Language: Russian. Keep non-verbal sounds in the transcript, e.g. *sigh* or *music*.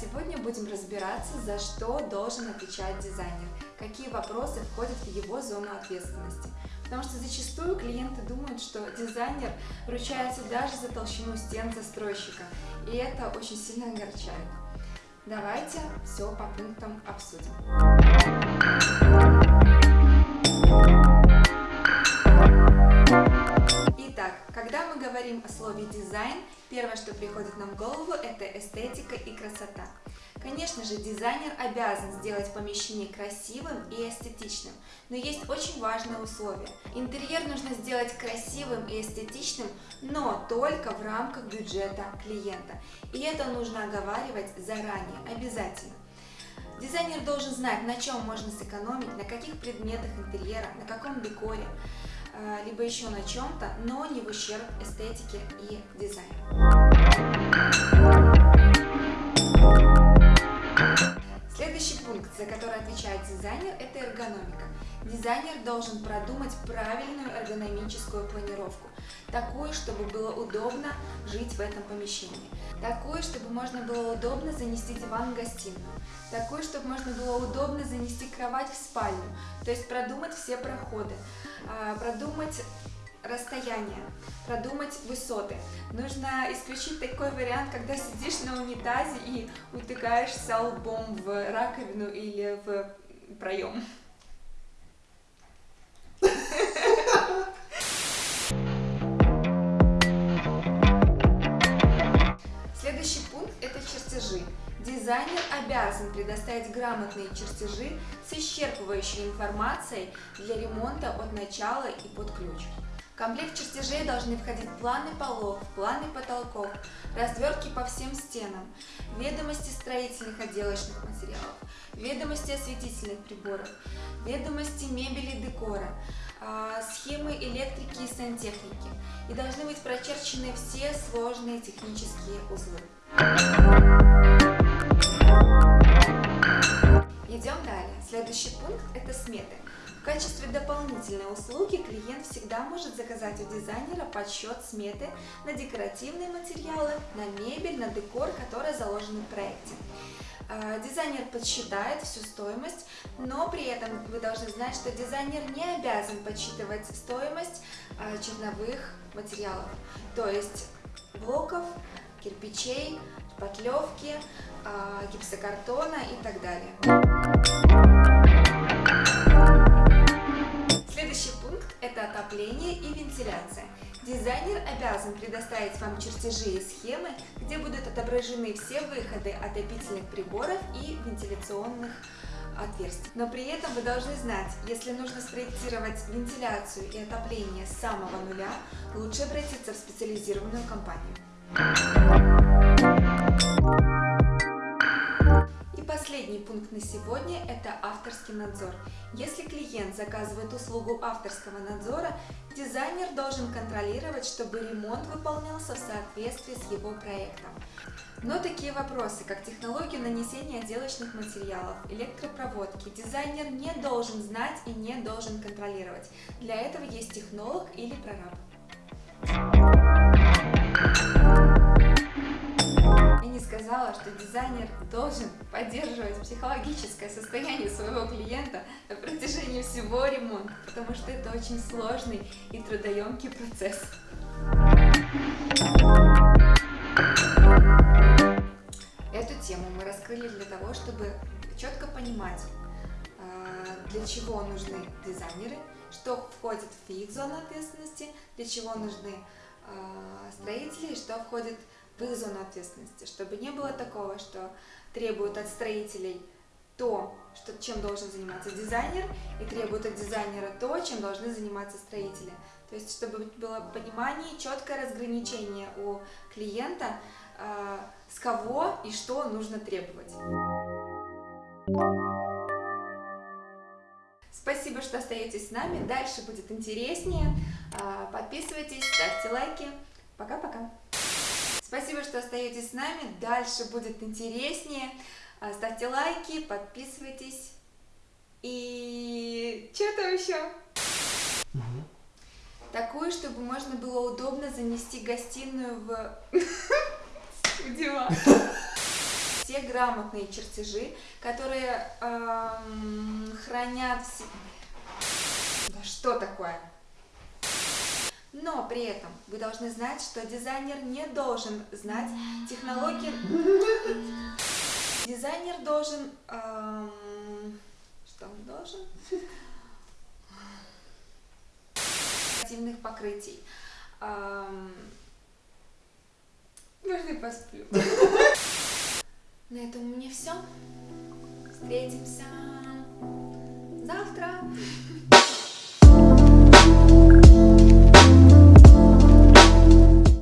Сегодня будем разбираться, за что должен отвечать дизайнер, какие вопросы входят в его зону ответственности. Потому что зачастую клиенты думают, что дизайнер ручается даже за толщину стен застройщика, и это очень сильно огорчает. Давайте все по пунктам обсудим. Первое, что приходит нам в голову, это эстетика и красота. Конечно же, дизайнер обязан сделать помещение красивым и эстетичным, но есть очень важное условие. Интерьер нужно сделать красивым и эстетичным, но только в рамках бюджета клиента. И это нужно оговаривать заранее, обязательно. Дизайнер должен знать, на чем можно сэкономить, на каких предметах интерьера, на каком декоре, либо еще на чем-то, но не в ущерб эстетике и дизайну. За который отвечает дизайнер, это эргономика. Дизайнер должен продумать правильную эргономическую планировку, такую, чтобы было удобно жить в этом помещении, такую, чтобы можно было удобно занести диван в гостиную, такую, чтобы можно было удобно занести кровать в спальню, то есть продумать все проходы, а, продумать расстояние, продумать высоты. Нужно исключить такой вариант, когда сидишь на унитазе и утыкаешься лбом в раковину или в проем. Следующий пункт – это чертежи. Дизайнер обязан предоставить грамотные чертежи с исчерпывающей информацией для ремонта от начала и под ключ. Комплект чертежей должны входить планы полов, планы потолков, развертки по всем стенам, ведомости строительных отделочных материалов, ведомости осветительных приборов, ведомости мебели и декора, а, схемы электрики и сантехники. И должны быть прочерчены все сложные технические узлы. Идем далее. Следующий пункт – это сметы. В качестве дополнительной услуги клиент всегда может заказать у дизайнера подсчет сметы на декоративные материалы, на мебель, на декор, которые заложены в проекте. А, дизайнер подсчитает всю стоимость, но при этом вы должны знать, что дизайнер не обязан подсчитывать стоимость а, черновых материалов, то есть блоков, кирпичей, шпатлевки, а, гипсокартона и так далее. Это отопление и вентиляция. Дизайнер обязан предоставить вам чертежи и схемы, где будут отображены все выходы отопительных приборов и вентиляционных отверстий. Но при этом вы должны знать, если нужно спроектировать вентиляцию и отопление с самого нуля, лучше обратиться в специализированную компанию. Последний пункт на сегодня – это авторский надзор. Если клиент заказывает услугу авторского надзора, дизайнер должен контролировать, чтобы ремонт выполнялся в соответствии с его проектом. Но такие вопросы, как технологию нанесения отделочных материалов, электропроводки, дизайнер не должен знать и не должен контролировать. Для этого есть технолог или прораб. Сказала, что дизайнер должен поддерживать психологическое состояние своего клиента на протяжении всего ремонта, потому что это очень сложный и трудоемкий процесс. Эту тему мы раскрыли для того, чтобы четко понимать, а, для чего нужны дизайнеры, что входит в их зону ответственности, для чего нужны а, строители, что входит в в их зону ответственности, чтобы не было такого, что требуют от строителей то, что, чем должен заниматься дизайнер, и требуют от дизайнера то, чем должны заниматься строители. То есть, чтобы было понимание, четкое разграничение у клиента, э, с кого и что нужно требовать. Спасибо, что остаетесь с нами. Дальше будет интереснее. А, подписывайтесь, ставьте лайки. Пока-пока. Спасибо, что остаетесь с нами. Дальше будет интереснее. А, ставьте лайки, подписывайтесь. И что там еще? Угу. Такую, чтобы можно было удобно занести гостиную в, *laughs* в диван. все грамотные чертежи, которые эм, хранят. Да что такое? Но при этом вы должны знать, что дизайнер не должен знать технологии... Дизайнер должен... Эм... Что он должен? покрытий. Эм... Можно посплю? На этом у меня все. Встретимся завтра.